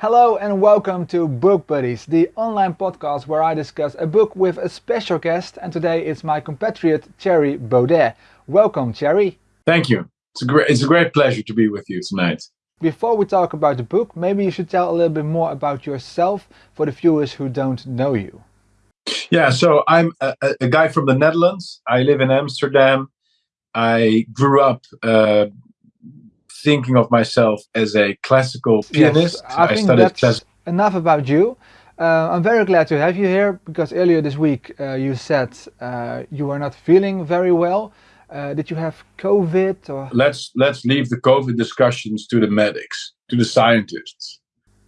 Hello and welcome to Book Buddies, the online podcast where I discuss a book with a special guest and today it's my compatriot Thierry Baudet. Welcome Thierry. Thank you. It's a great, it's a great pleasure to be with you tonight. Before we talk about the book, maybe you should tell a little bit more about yourself for the viewers who don't know you. Yeah, so I'm a, a guy from the Netherlands. I live in Amsterdam. I grew up uh, thinking of myself as a classical pianist. Yes, I, I think that's enough about you. Uh, I'm very glad to have you here because earlier this week uh, you said uh, you were not feeling very well. Uh, did you have COVID or? Let's let's leave the COVID discussions to the medics, to the scientists.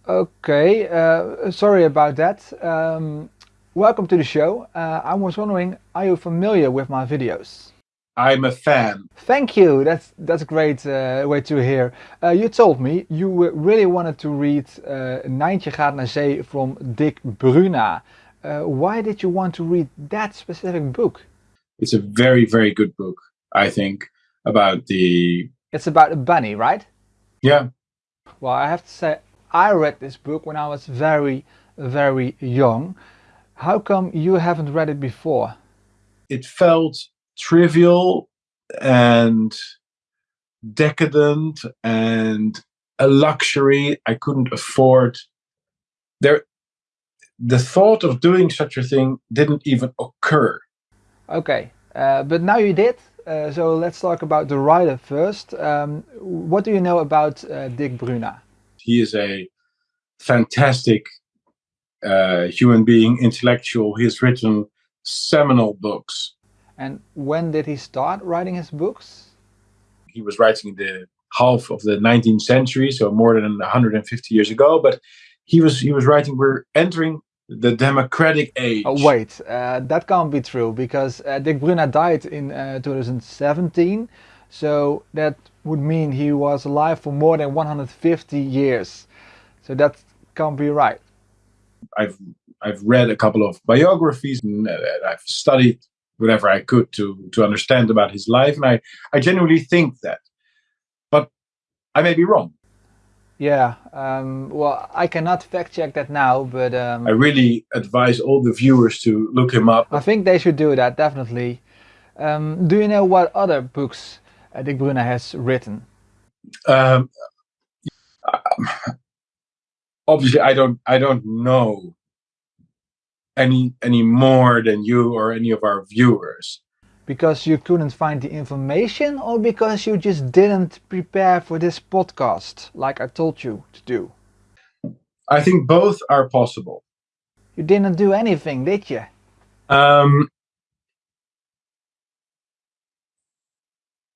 Okay, uh, sorry about that. Um, welcome to the show. Uh, I was wondering, are you familiar with my videos? I'm a fan. Thank you. That's that's a great uh, way to hear. Uh, you told me you really wanted to read uh, Nijntje gaat naar zee from Dick Bruna. Uh, why did you want to read that specific book? It's a very very good book. I think about the. It's about a bunny, right? Yeah. Well, I have to say, I read this book when I was very very young. How come you haven't read it before? It felt trivial and decadent and a luxury I couldn't afford. There, the thought of doing such a thing didn't even occur. Okay, uh, but now you did. Uh, so let's talk about the writer first. Um, what do you know about uh, Dick Bruna? He is a fantastic uh, human being, intellectual. He has written seminal books and when did he start writing his books? He was writing the half of the 19th century, so more than 150 years ago. But he was he was writing. We're entering the democratic age. Oh wait, uh, that can't be true because uh, Dick Bruna died in uh, 2017, so that would mean he was alive for more than 150 years. So that can't be right. I've I've read a couple of biographies and uh, I've studied whatever I could to to understand about his life, and I I genuinely think that, but I may be wrong. Yeah, um, well, I cannot fact check that now, but um, I really advise all the viewers to look him up. I think they should do that definitely. Um, do you know what other books uh, Dick Bruna has written? Um, obviously, I don't. I don't know any any more than you or any of our viewers because you couldn't find the information or because you just didn't prepare for this podcast like I told you to do? I think both are possible. You didn't do anything, did you? Um,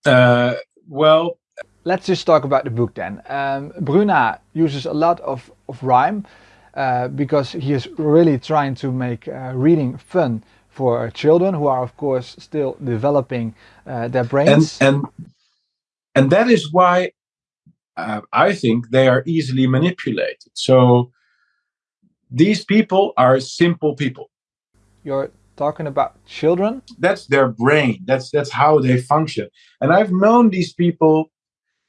uh, well, let's just talk about the book then. Um, Bruna uses a lot of, of rhyme. Uh, because he is really trying to make uh, reading fun for children who are of course still developing uh, their brains. And, and, and that is why uh, I think they are easily manipulated. So these people are simple people. You're talking about children? That's their brain. That's that's how they function. And I've known these people,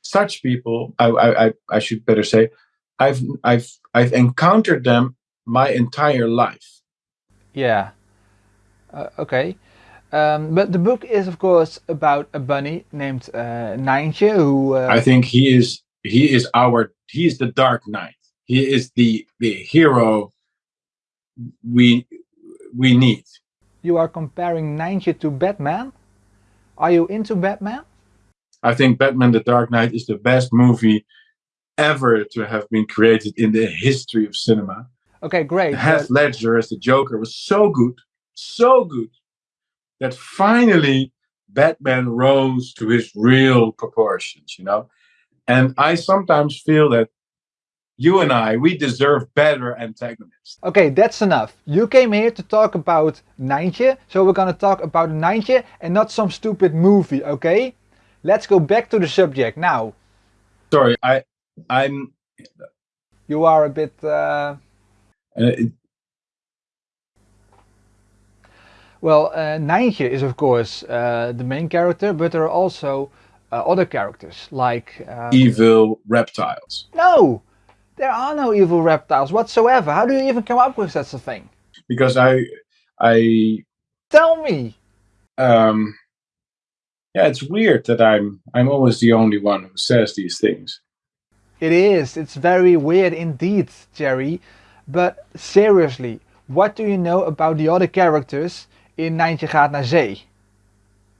such people, I, I, I should better say, I've I've I've encountered them my entire life. Yeah. Uh, okay. Um, but the book is of course about a bunny named uh, Nijntje who uh, I think he is he is our he is the Dark Knight. He is the the hero we we need. You are comparing Nijntje to Batman? Are you into Batman? I think Batman the Dark Knight is the best movie ever to have been created in the history of cinema. Okay, great. Heath Ledger as the Joker was so good, so good, that finally Batman rose to his real proportions, you know? And I sometimes feel that you and I, we deserve better antagonists. Okay, that's enough. You came here to talk about Nijntje, so we're gonna talk about Nijntje and not some stupid movie, okay? Let's go back to the subject now. Sorry, I, I'm. You are a bit. Uh... Uh, well, uh, Nijntje is of course uh, the main character, but there are also uh, other characters like um... evil reptiles. No, There are no evil reptiles whatsoever. How do you even come up with such a thing? Because I, I. Tell me. Um, yeah, it's weird that I'm I'm always the only one who says these things. It is. It's very weird indeed, Thierry. But seriously, what do you know about the other characters in Nijntje gaat naar zee?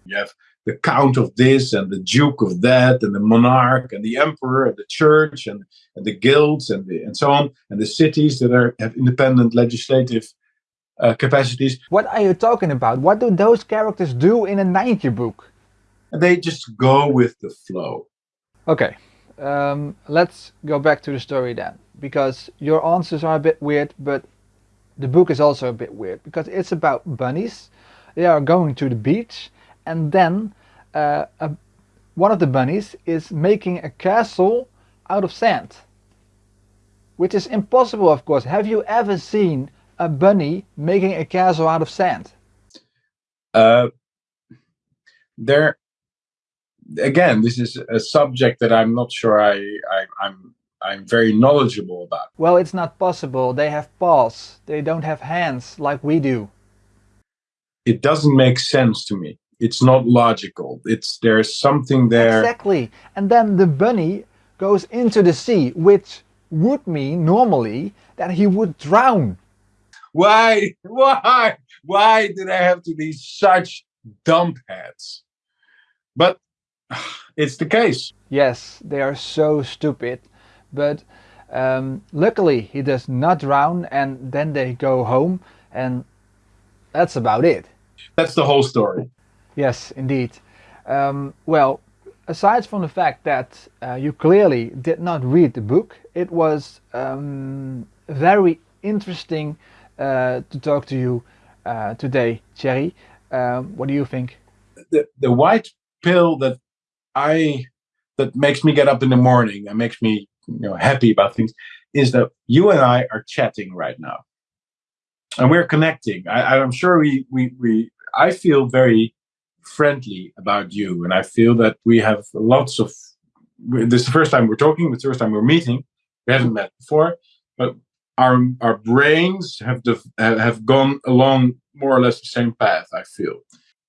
You have the count of this and the duke of that and the monarch and the emperor and the church and, and the guilds and the, and so on and the cities that are have independent legislative uh, capacities. What are you talking about? What do those characters do in a Nijntje book? They just go with the flow. Okay, um, let's go back to the story then, because your answers are a bit weird, but the book is also a bit weird because it's about bunnies. They are going to the beach and then uh, a, one of the bunnies is making a castle out of sand. Which is impossible of course. Have you ever seen a bunny making a castle out of sand? Uh, there, again, this is a subject that I'm not sure I, I I'm I'm very knowledgeable about. Well, it's not possible. They have paws. They don't have hands like we do. It doesn't make sense to me. It's not logical. It's there's something there. Exactly. And then the bunny goes into the sea, which would mean normally that he would drown. Why? Why? Why did I have to be such dump heads? But it's the case. Yes, they are so stupid. But um, luckily he does not drown and then they go home and that's about it. That's the whole story. Yes, indeed. Um, well, aside from the fact that uh, you clearly did not read the book, it was um, very interesting uh, to talk to you uh, today, Thierry. Um, what do you think? The, the white pill that I that makes me get up in the morning and makes me you know happy about things is that you and I are chatting right now, and we're connecting. I, I'm sure we we we. I feel very friendly about you, and I feel that we have lots of. This is the first time we're talking. It's the first time we're meeting. We haven't met before, but our our brains have have gone along more or less the same path. I feel,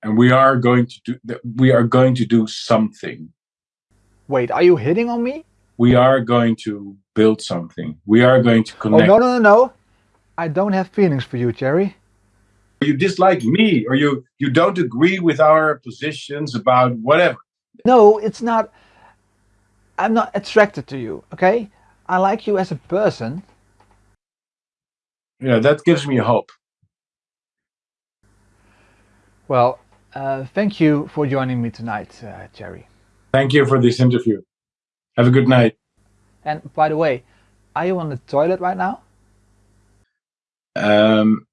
and we are going to do. We are going to do something. Wait, are you hitting on me? we are going to build something. We are going to oh, connect. Oh, no, no, no, no. I don't have feelings for you, Thierry. You dislike me or you, you don't agree with our positions about whatever. No, it's not. I'm not attracted to you, okay? I like you as a person. Yeah, that gives me hope. Well, uh, thank you for joining me tonight, uh, Thierry. Thank you for this interview. Have a good night. And by the way, are you on the toilet right now? Um,